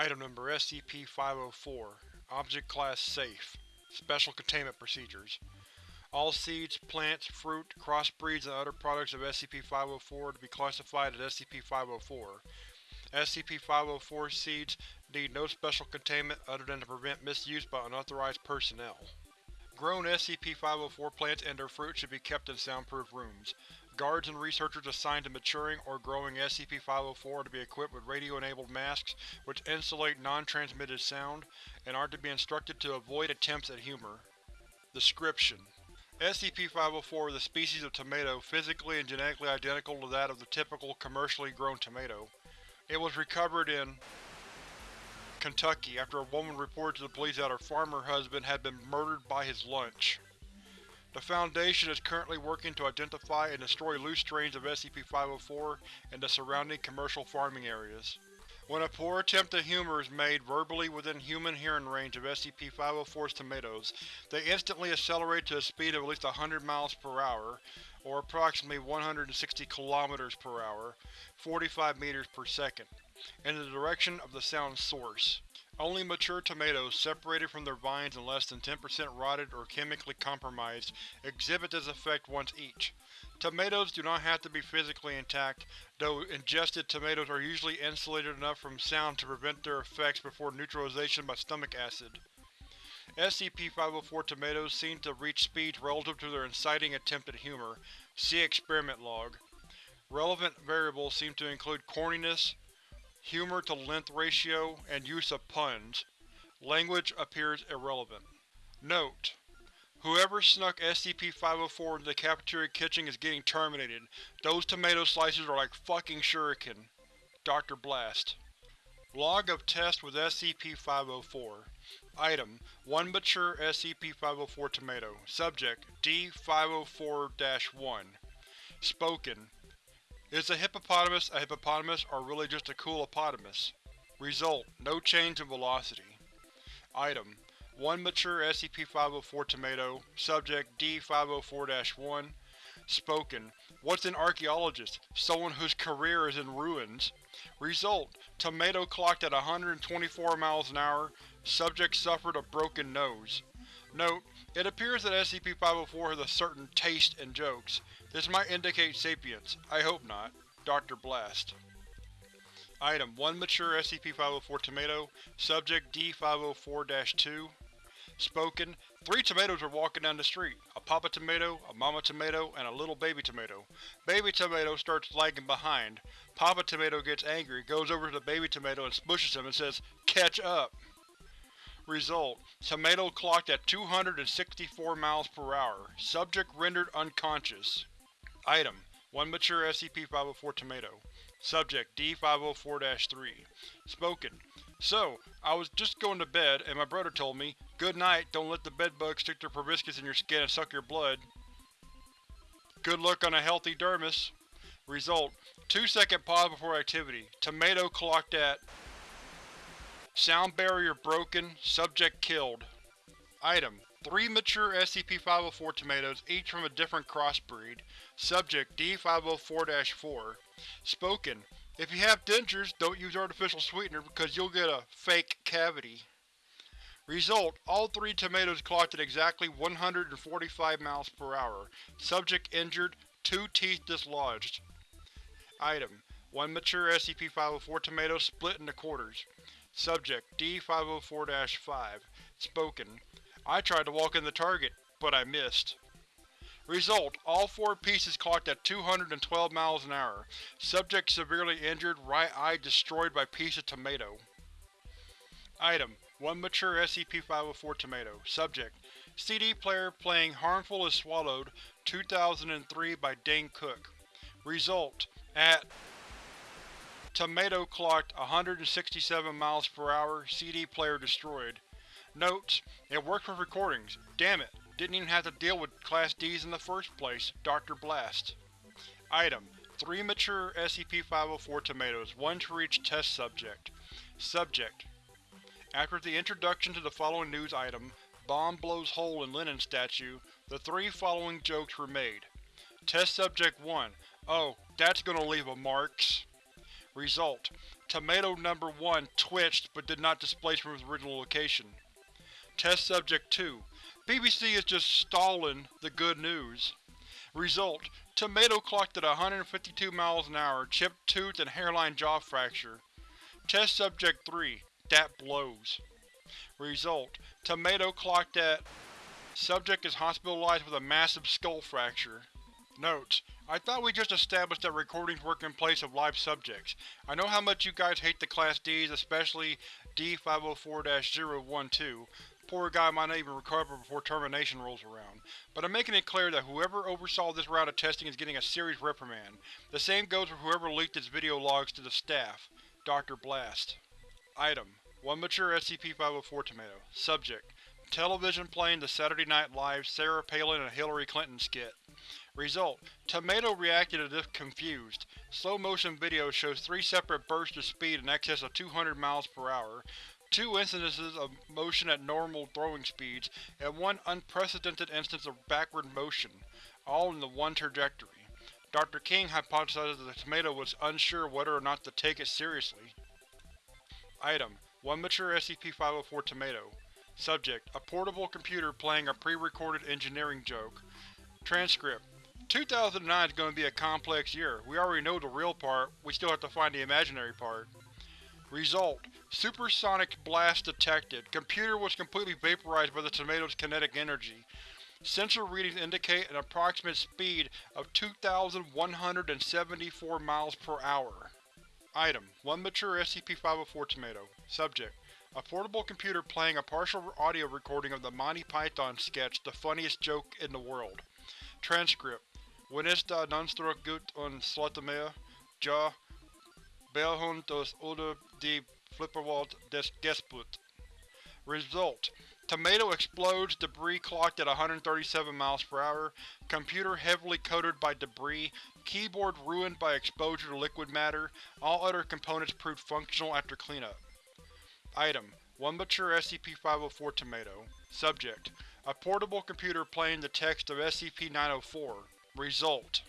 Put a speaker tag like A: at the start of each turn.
A: Item Number SCP-504 Object Class Safe Special Containment Procedures All seeds, plants, fruit, crossbreeds, and other products of SCP-504 to be classified as SCP-504. SCP-504 seeds need no special containment other than to prevent misuse by unauthorized personnel. Grown SCP-504 plants and their fruit should be kept in soundproof rooms. Guards and researchers assigned to maturing or growing SCP-504 are to be equipped with radio-enabled masks which insulate non-transmitted sound, and are to be instructed to avoid attempts at humor. Description: SCP-504 is a species of tomato physically and genetically identical to that of the typical commercially grown tomato. It was recovered in Kentucky after a woman reported to the police that her farmer husband had been murdered by his lunch. The Foundation is currently working to identify and destroy loose strains of SCP-504 in the surrounding commercial farming areas. When a poor attempt at humor is made verbally within human hearing range of SCP-504's tomatoes, they instantly accelerate to a speed of at least 100 miles per hour, or approximately 160 kilometers per hour, 45 meters per second, in the direction of the sound's source. Only mature tomatoes, separated from their vines and less than 10% rotted or chemically compromised, exhibit this effect once each. Tomatoes do not have to be physically intact, though ingested tomatoes are usually insulated enough from sound to prevent their effects before neutralization by stomach acid. SCP-504 tomatoes seem to reach speeds relative to their inciting attempt at humor. See Experiment Log. Relevant variables seem to include corniness, humor to length ratio, and use of puns. Language appears irrelevant. Note: Whoever snuck SCP-504 into the cafeteria kitchen is getting terminated. Those tomato slices are like fucking shuriken. Dr. Blast Log of test with SCP-504 Item: One mature SCP-504 tomato. Subject: D-504-1 Spoken: Is a hippopotamus a hippopotamus or really just a cool coolopotamus? Result: No change in velocity. Item: One mature SCP-504 tomato. Subject: D-504-1 Spoken: What's an archaeologist? Someone whose career is in ruins. Result: Tomato clocked at 124 miles an hour. Subject suffered a broken nose. Note: It appears that SCP-504 has a certain taste in jokes. This might indicate sapience. I hope not. Dr. Blast Item: One mature SCP-504 tomato. Subject: D-504-2 Spoken: Three tomatoes are walking down the street. A papa tomato, a mama tomato, and a little baby tomato. Baby tomato starts lagging behind. Papa tomato gets angry, goes over to the baby tomato and smushes him and says, Catch up! Result: Tomato clocked at 264 miles per hour. Subject rendered unconscious. Item: One mature SCP-504 tomato. Subject: D-504-3 Spoken: So, I was just going to bed, and my brother told me, Good night, don't let the bedbugs stick their proboscis in your skin and suck your blood. Good luck on a healthy dermis. Result: 2 second pause before activity. Tomato clocked at Sound barrier broken. Subject killed. Item: Three mature SCP-504 tomatoes, each from a different crossbreed. Subject: D-504-4 Spoken: If you have dentures, don't use artificial sweetener because you'll get a fake cavity. Result: All three tomatoes clocked at exactly 145 miles per hour. Subject injured, two teeth dislodged. Item: One mature SCP-504 tomato split into quarters. Subject: D-504-5 Spoken: I tried to walk in the target, but I missed. Result: All four pieces clocked at 212 miles an hour. Subject severely injured, right eye destroyed by piece of tomato. Item: One mature SCP-504 tomato. Subject: CD player playing Harmful If Swallowed, 2003 by Dane Cook. Result: At Tomato clocked 167 miles per hour, CD player destroyed. Notes: It worked with recordings. Damn it, didn't even have to deal with Class Ds in the first place. Dr. Blast Item: Three mature SCP-504 tomatoes, one for each test subject. Subject: After the introduction to the following news item, Bomb blows hole in Lenin statue, the three following jokes were made. Test Subject 1 Oh, that's gonna leave a marks. Result: Tomato Number 1 twitched but did not displace from its original location. Test Subject 2 BBC is just stalling the good news. Result: Tomato clocked at 152 miles an hour, chipped tooth and hairline jaw fracture. Test Subject 3 That blows. Result: Tomato clocked at Subject is hospitalized with a massive skull fracture. Notes: I thought we just established that recordings work in place of live subjects. I know how much you guys hate the Class Ds, especially D-504-012. Poor guy might not even recover before termination rolls around. But I'm making it clear that whoever oversaw this round of testing is getting a serious reprimand. The same goes for whoever leaked its video logs to the staff. Dr. Blast. Item: One mature SCP-504 tomato. Subject: Television playing the Saturday Night Live Sarah Palin and Hillary Clinton skit. Result: Tomato reacted as if confused. Slow-motion video shows three separate bursts of speed in excess of 200 miles per hour, two instances of motion at normal throwing speeds, and one unprecedented instance of backward motion, all in the one trajectory. Dr. King hypothesized that the tomato was unsure whether or not to take it seriously. Item: One mature SCP-504 tomato. Subject: A portable computer playing a pre-recorded engineering joke. Transcript: 2009 is going to be a complex year. We already know the real part, we still have to find the imaginary part. Result: Supersonic blast detected. Computer was completely vaporized by the tomato's kinetic energy. Sensor readings indicate an approximate speed of 2,174 miles per hour. Item: One mature SCP-504 tomato. Subject: A portable computer playing a partial audio recording of the Monty Python sketch The Funniest Joke in the World. Transcript: When ist da Nonstruck gut und Slotermeyer? Ja, Belhund das oder die Flipperwald des Gesput. Result: Tomato explodes, debris clocked at 137 miles per hour, computer heavily coated by debris, keyboard ruined by exposure to liquid matter, all other components proved functional after cleanup. Item: One mature SCP-504 tomato. Subject: A portable computer playing the text of SCP-904. Result: